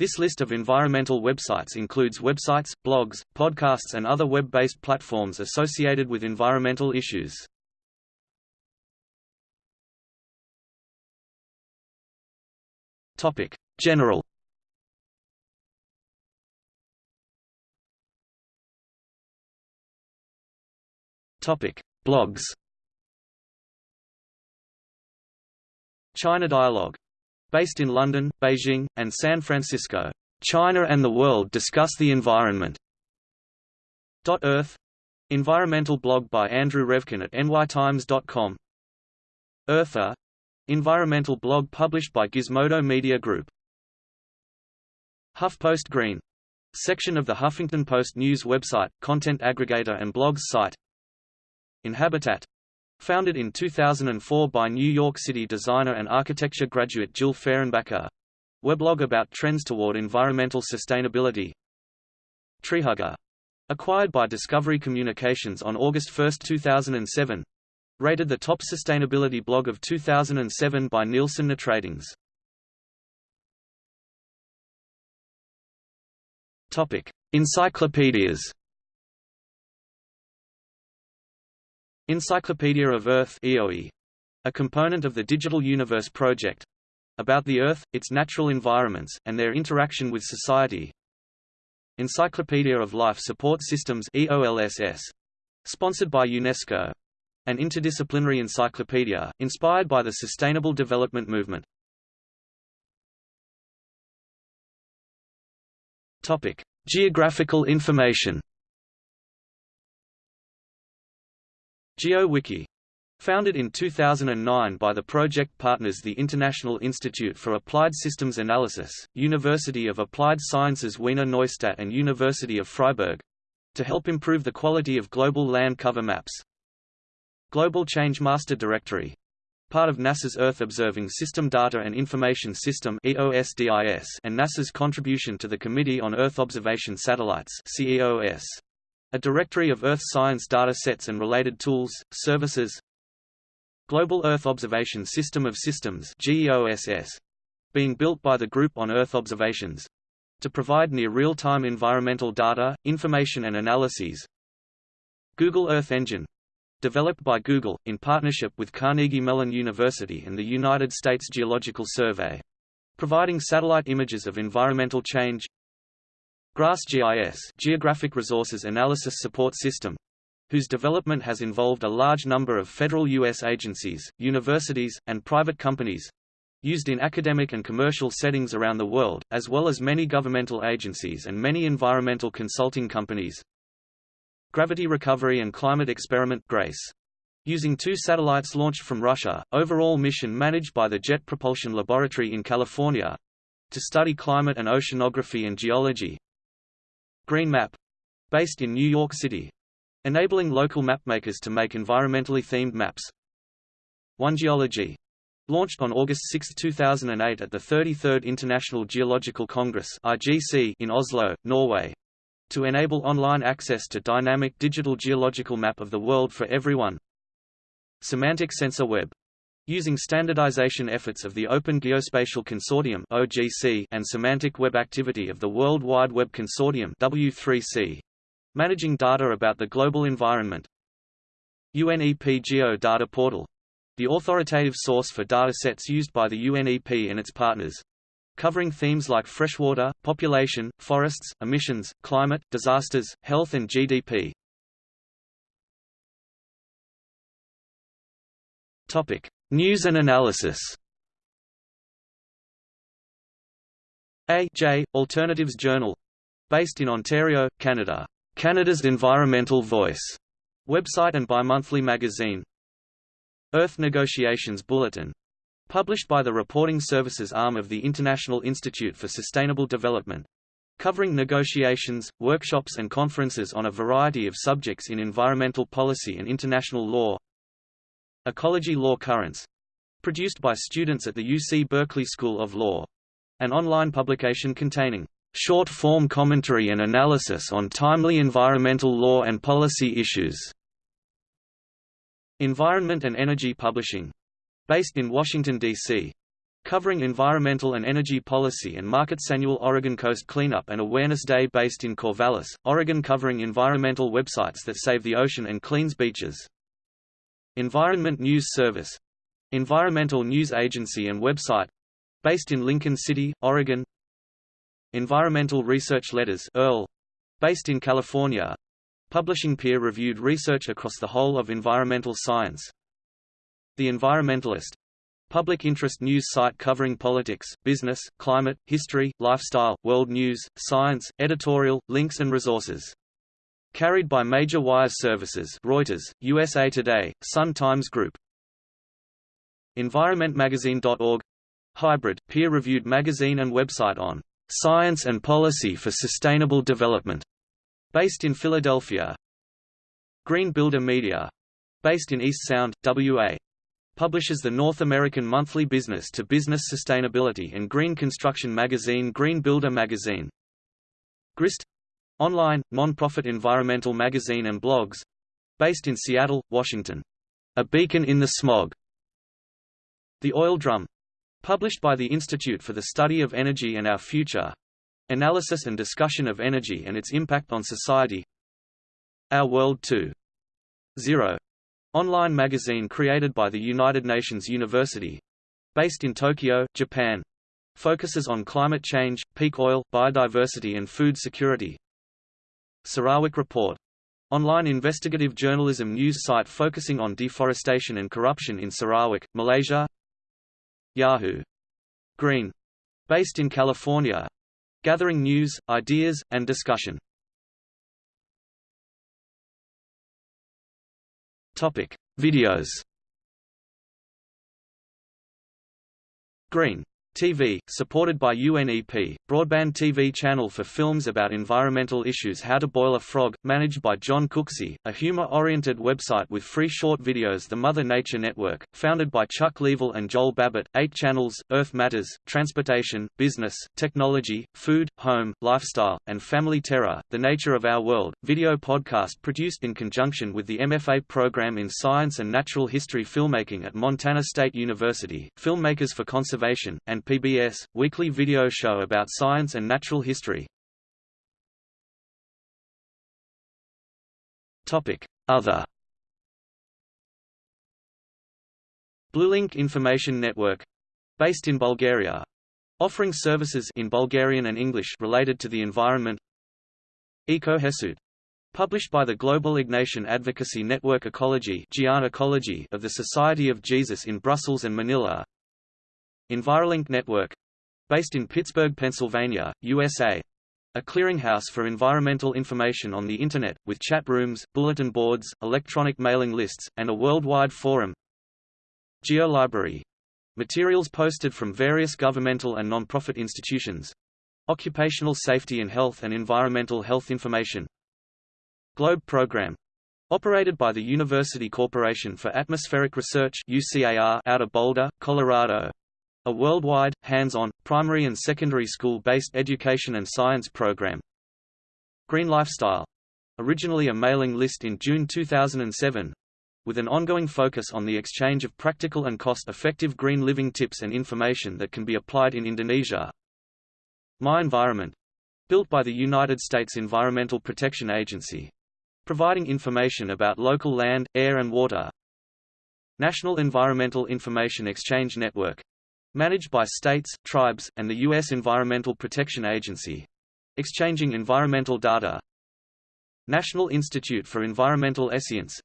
This list of environmental websites includes websites, blogs, podcasts and other web-based platforms associated with environmental issues. Topic: General. Topic: Blogs. China Dialogue Based in London, Beijing, and San Francisco, China and the world discuss the environment. Earth. Environmental blog by Andrew Revkin at nytimes.com Earther Environmental blog published by Gizmodo Media Group. HuffPost Green. Section of the Huffington Post news website, content aggregator and blogs site. Inhabitat Founded in 2004 by New York City designer and architecture graduate Jill Fehrenbacher. Weblog about trends toward environmental sustainability. Treehugger. Acquired by Discovery Communications on August 1, 2007. Rated the top sustainability blog of 2007 by Nielsen Ratings. Topic: Encyclopedias. Encyclopedia of Earth EOE, a component of the Digital Universe Project about the Earth, its natural environments, and their interaction with society. Encyclopedia of Life Support Systems EOLSS, sponsored by UNESCO, an interdisciplinary encyclopedia, inspired by the Sustainable Development Movement. Topic: Geographical information. GeoWiki Founded in 2009 by the project partners the International Institute for Applied Systems Analysis, University of Applied Sciences Wiener Neustadt and University of Freiburg to help improve the quality of global land cover maps. Global Change Master Directory part of NASA's Earth Observing System Data and Information System and NASA's contribution to the Committee on Earth Observation Satellites CEOS. A directory of Earth science data sets and related tools, services. Global Earth Observation System of Systems GEOSS, being built by the Group on Earth Observations to provide near real-time environmental data, information and analyses. Google Earth Engine developed by Google, in partnership with Carnegie Mellon University and the United States Geological Survey, providing satellite images of environmental change GRASS-GIS Geographic Resources Analysis Support System whose development has involved a large number of federal U.S. agencies, universities, and private companies used in academic and commercial settings around the world, as well as many governmental agencies and many environmental consulting companies. Gravity Recovery and Climate Experiment GRACE. Using two satellites launched from Russia, overall mission managed by the Jet Propulsion Laboratory in California, to study climate and oceanography and geology, Green Map, based in New York City, enabling local mapmakers to make environmentally themed maps. One Geology, launched on August 6, 2008 at the 33rd International Geological Congress in Oslo, Norway, to enable online access to dynamic digital geological map of the world for everyone. Semantic Sensor Web Using standardization efforts of the Open Geospatial Consortium (OGC) and semantic web activity of the World Wide Web Consortium (W3C), managing data about the global environment. UNEP Geo Data Portal, the authoritative source for data sets used by the UNEP and its partners, covering themes like freshwater, population, forests, emissions, climate, disasters, health and GDP. Topic: News and analysis A. J. Alternatives Journal based in Ontario, Canada. Canada's Environmental Voice website and bi-monthly magazine. Earth Negotiations Bulletin published by the reporting services arm of the International Institute for Sustainable Development covering negotiations, workshops and conferences on a variety of subjects in environmental policy and international law Ecology Law Currents, produced by students at the UC Berkeley School of Law, an online publication containing short-form commentary and analysis on timely environmental law and policy issues. Environment and Energy Publishing, based in Washington, D.C., covering environmental and energy policy and markets annual Oregon Coast Cleanup and Awareness Day based in Corvallis, Oregon covering environmental websites that save the ocean and cleans beaches. Environment News Service Environmental news agency and website based in Lincoln City, Oregon. Environmental Research Letters EARL, based in California, publishing peer-reviewed research across the whole of environmental science. The Environmentalist public interest news site covering politics, business, climate, history, lifestyle, world news, science, editorial, links and resources. Carried by major wire services Reuters, USA Today, Sun Times Group. EnvironmentMagazine.org Hybrid, peer-reviewed magazine and website on science and policy for sustainable development, based in Philadelphia. Green Builder Media, based in East Sound, WA, publishes the North American monthly business-to-business -business sustainability and green construction magazine Green Builder Magazine. GRIST online, non-profit environmental magazine and blogs based in Seattle, Washington. A beacon in the smog. The Oil Drum published by the Institute for the Study of Energy and Our Future analysis and discussion of energy and its impact on society. Our World 2.0 online magazine created by the United Nations University based in Tokyo, Japan focuses on climate change, peak oil, biodiversity and food security. Sarawak Report online investigative journalism news site focusing on deforestation and corruption in Sarawak, Malaysia Yahoo! Green. Based in California. Gathering news, ideas, and discussion. Topic: Videos. Green TV, supported by UNEP, broadband TV channel for films about environmental issues How to Boil a Frog, managed by John Cooksey, a humor-oriented website with free short videos The Mother Nature Network, founded by Chuck Leavell and Joel Babbitt, eight channels, Earth Matters, Transportation, Business, Technology, Food, Home, Lifestyle, and Family Terror, The Nature of Our World, video podcast produced in conjunction with the MFA program in Science and Natural History Filmmaking at Montana State University, Filmmakers for Conservation, and and PBS, weekly video show about science and natural history. Other. Bluelink Information Network based in Bulgaria offering services in Bulgarian and English related to the environment. Ecojesuit published by the Global Ignatian Advocacy Network Ecology of the Society of Jesus in Brussels and Manila EnviroLink Network based in Pittsburgh, Pennsylvania, USA a clearinghouse for environmental information on the Internet, with chat rooms, bulletin boards, electronic mailing lists, and a worldwide forum. GeoLibrary. Materials posted from various governmental and non-profit institutions. Occupational safety and health and environmental health information. Globe Program. Operated by the University Corporation for Atmospheric Research UCAR out of Boulder, Colorado. A worldwide, hands-on, primary and secondary school-based education and science program. Green Lifestyle. Originally a mailing list in June 2007, with an ongoing focus on the exchange of practical and cost-effective green living tips and information that can be applied in Indonesia. My Environment. Built by the United States Environmental Protection Agency. Providing information about local land, air and water. National Environmental Information Exchange Network managed by states, tribes, and the U.S. Environmental Protection Agency. Exchanging environmental data National Institute for Environmental Science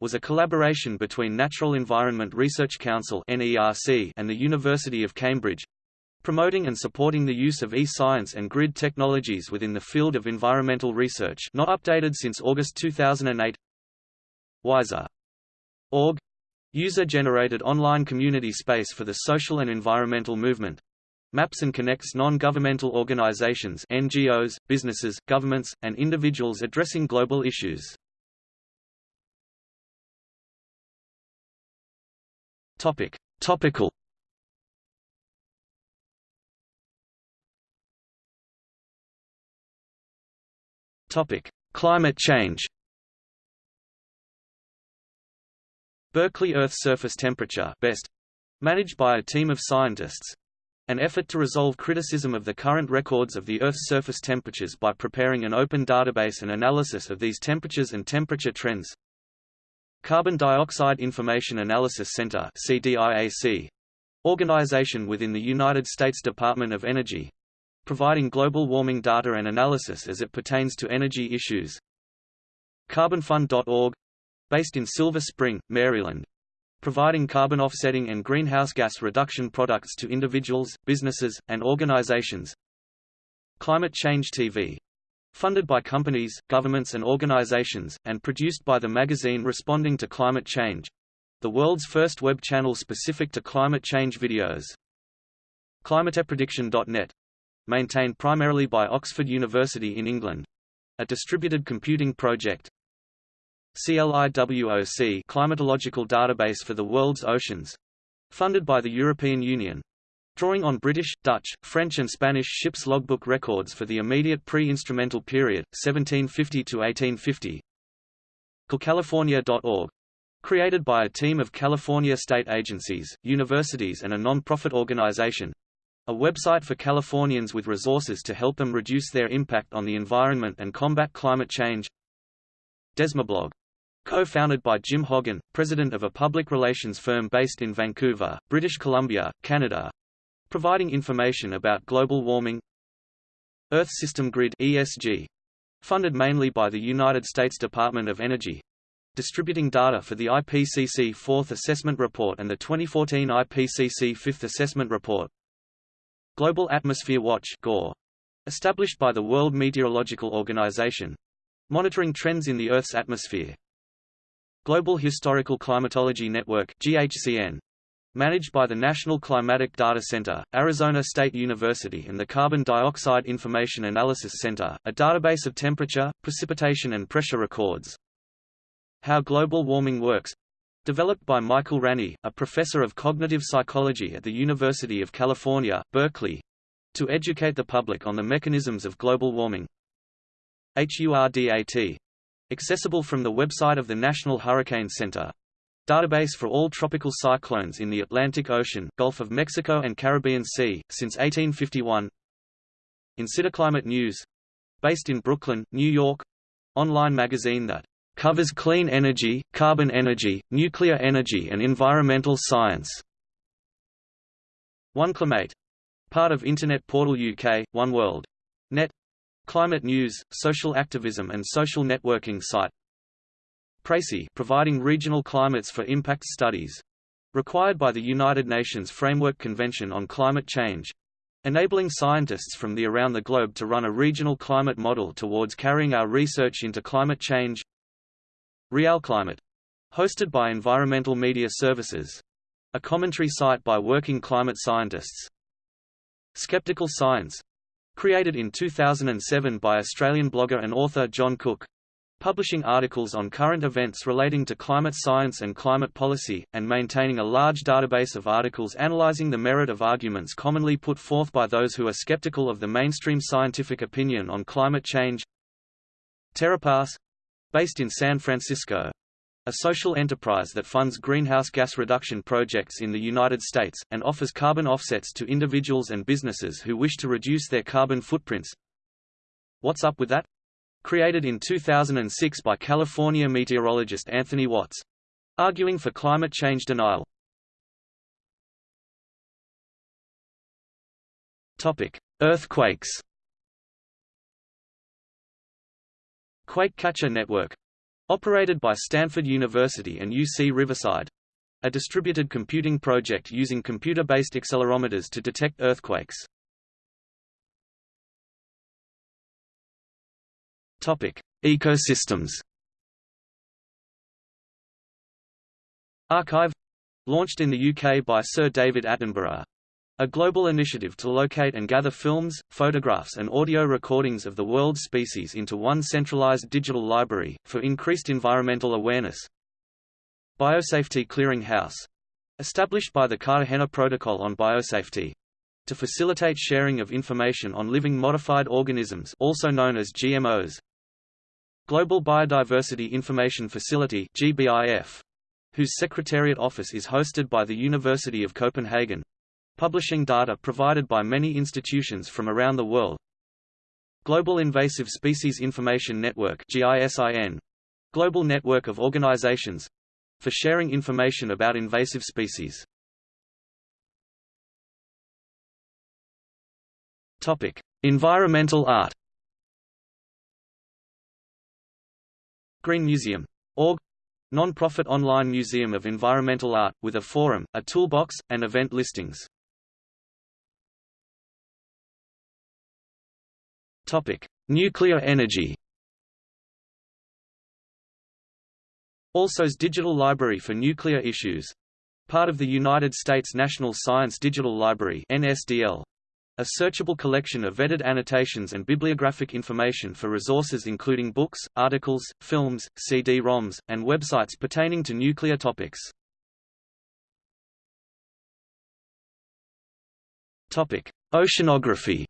was a collaboration between Natural Environment Research Council and the University of Cambridge, promoting and supporting the use of e-science and grid technologies within the field of environmental research not updated since August 2008 WISER. User-generated online community space for the social and environmental movement. Maps and connects non-governmental organizations NGOs, businesses, governments, and individuals addressing global issues. Topic. Topical Topic: Climate change. Berkeley Earth surface temperature best Managed by a team of scientists, an effort to resolve criticism of the current records of the Earth's surface temperatures by preparing an open database and analysis of these temperatures and temperature trends. Carbon Dioxide Information Analysis Center CDIAC, organization within the United States Department of Energy, providing global warming data and analysis as it pertains to energy issues. Carbonfund.org, based in Silver Spring, Maryland, providing carbon offsetting and greenhouse gas reduction products to individuals, businesses, and organizations. Climate Change TV. Funded by companies, governments and organizations, and produced by the magazine Responding to Climate Change. The world's first web channel specific to climate change videos. ClimatePrediction.net. Maintained primarily by Oxford University in England. A distributed computing project, CLIWOC Climatological Database for the World's Oceans. Funded by the European Union. Drawing on British, Dutch, French and Spanish ships' logbook records for the immediate pre-instrumental period, 1750 to 1850. CoolCalifornia.org. Created by a team of California state agencies, universities and a non-profit organization. A website for Californians with resources to help them reduce their impact on the environment and combat climate change. DeSmogBlog Co-founded by Jim Hoggan, president of a public relations firm based in Vancouver, British Columbia, Canada, providing information about global warming. Earth System Grid ESG, funded mainly by the United States Department of Energy, distributing data for the IPCC Fourth Assessment Report and the 2014 IPCC Fifth Assessment Report. Global Atmosphere Watch GAW, established by the World Meteorological Organization, monitoring trends in the Earth's atmosphere. Global Historical Climatology Network GHCN, managed by the National Climatic Data Center, Arizona State University and the Carbon Dioxide Information Analysis Center, a database of temperature, precipitation and pressure records. How Global Warming Works developed by Michael Ranney, a professor of cognitive psychology at the University of California, Berkeley, to educate the public on the mechanisms of global warming. HURDAT Accessible from the website of the National Hurricane Center. Database for all tropical cyclones in the Atlantic Ocean, Gulf of Mexico and Caribbean Sea, since 1851 Climate News. Based in Brooklyn, New York. Online magazine that covers clean energy, carbon energy, nuclear energy and environmental science. OneClimate. Part of Internet Portal UK, One World. Net Climate news, social activism and social networking site PRECIS providing regional climates for impact studies. Required by the United Nations Framework Convention on Climate Change. Enabling scientists from the around the globe to run a regional climate model towards carrying our research into climate change. RealClimate. Hosted by Environmental Media Services. A commentary site by working climate scientists. Skeptical Science created in 2007 by Australian blogger and author John Cook. Publishing articles on current events relating to climate science and climate policy, and maintaining a large database of articles analysing the merit of arguments commonly put forth by those who are skeptical of the mainstream scientific opinion on climate change. TerraPass based in San Francisco, a social enterprise that funds greenhouse gas reduction projects in the United States, and offers carbon offsets to individuals and businesses who wish to reduce their carbon footprints. Watts Up With That? Created in 2006 by California meteorologist Anthony Watts. Arguing for climate change denial. Earthquakes Quake Catcher Network Operated by Stanford University and UC Riverside. A distributed computing project using computer-based accelerometers to detect earthquakes. Topic: Ecosystems. ARKive launched in the UK by Sir David Attenborough, a global initiative to locate and gather films, photographs and audio recordings of the world's species into one centralized digital library, for increased environmental awareness. Biosafety Clearing House. Established by the Cartagena Protocol on Biosafety. To facilitate sharing of information on living modified organisms also known as GMOs. Global Biodiversity Information Facility GBIF whose Secretariat office is hosted by the University of Copenhagen, publishing data provided by many institutions from around the world. Global Invasive Species Information Network GISIN, global network of organizations for sharing information about invasive species. Topic: Environmental art. Green Museum. Org non-profit online museum of environmental art, with a forum, a toolbox, and event listings. Nuclear energy ALSOS Digital Library for Nuclear Issues. Part of the United States National Science Digital Library NSDL. A searchable collection of vetted annotations and bibliographic information for resources including books, articles, films, CD-ROMs, and websites pertaining to nuclear topics. Topic: Oceanography.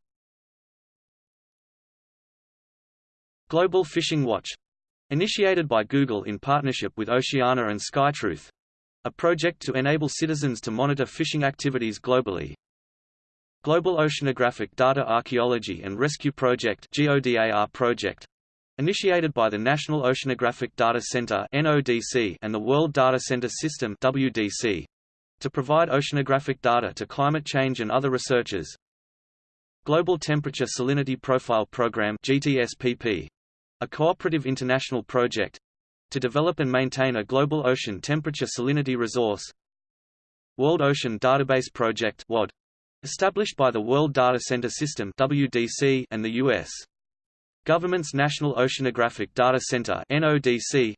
Global Fishing Watch initiated by Google in partnership with Oceana and SkyTruth a project to enable citizens to monitor fishing activities globally. Global Oceanographic Data Archaeology and Rescue Project GODAR project initiated by the National Oceanographic Data Center NODC and the World Data Center System WDC to provide oceanographic data to climate change and other researchers. Global Temperature Salinity Profile Program GTSPP a cooperative international project to develop and maintain a global ocean temperature salinity resource. World Ocean Database Project WOD Established by the World Data Center System WDC and the U.S. Government's National Oceanographic Data Center NODC,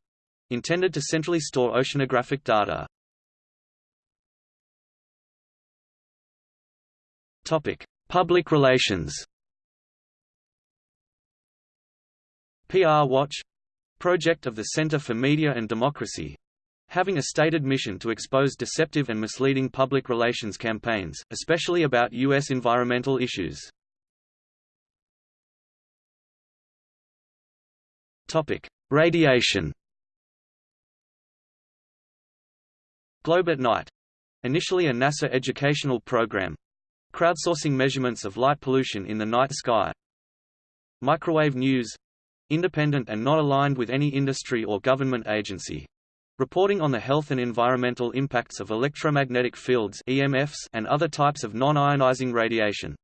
intended to centrally store oceanographic data. Topic: Public relations. PR Watch project of the Center for Media and Democracy having a stated mission to expose deceptive and misleading public relations campaigns, especially about U.S. environmental issues. Radiation Globe at Night. Initially a NASA educational program. Crowdsourcing measurements of light pollution in the night sky. Microwave News. Independent and not aligned with any industry or government agency reporting on the health and environmental impacts of electromagnetic fields EMFs and other types of non-ionizing radiation.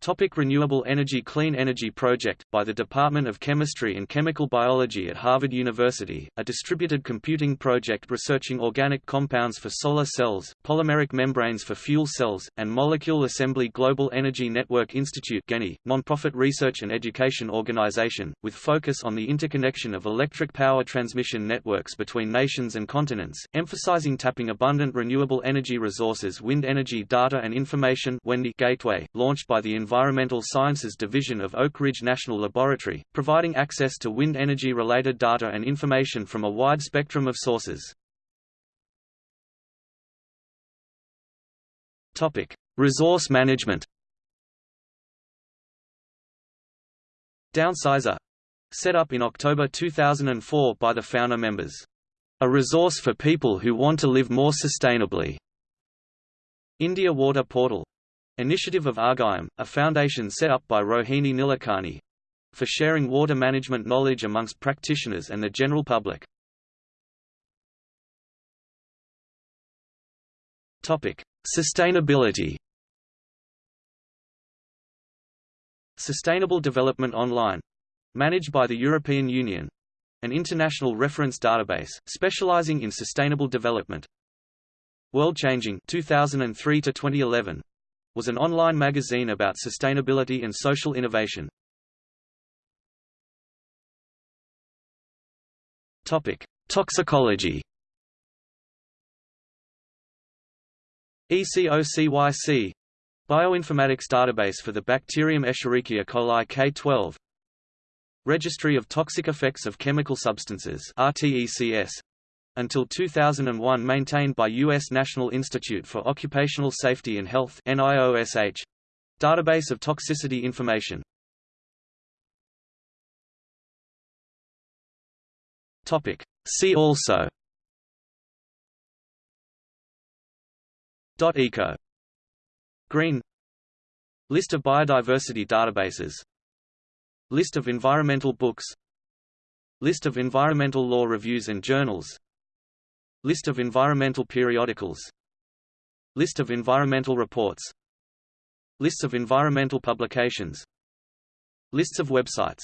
Topic Renewable Energy Clean Energy Project, by the Department of Chemistry and Chemical Biology at Harvard University, a distributed computing project researching organic compounds for solar cells, polymeric membranes for fuel cells, and molecule assembly Global Energy Network Institute GENI, nonprofit research and education organization, with focus on the interconnection of electric power transmission networks between nations and continents, emphasizing tapping abundant renewable energy resources Wind Energy Data and Information Gateway, launched by the Environmental Sciences Division of Oak Ridge National Laboratory, providing access to wind energy-related data and information from a wide spectrum of sources. Resource management Downsizer set up in October 2004 by the founder members. A resource for people who want to live more sustainably. India Water Portal Initiative of Arghyam, a foundation set up by Rohini Nilekani for sharing water management knowledge amongst practitioners and the general public. Topic: Sustainability. Sustainable Development Online, managed by the European Union, an international reference database specializing in sustainable development. World Changing 2003 to 2011 was an online magazine about sustainability and social innovation. Topic: Toxicology. ECOCYC Bioinformatics database for the bacterium Escherichia coli K12 Registry of Toxic Effects of Chemical Substances RTECS until 2001 maintained by U.S. National Institute for Occupational Safety and Health NIOSH. Database of toxicity information. See also. Eco. Green. List of biodiversity databases. List of environmental books. List of environmental law reviews and journals List of environmental periodicals. List of environmental reports. Lists of environmental publications. Lists of websites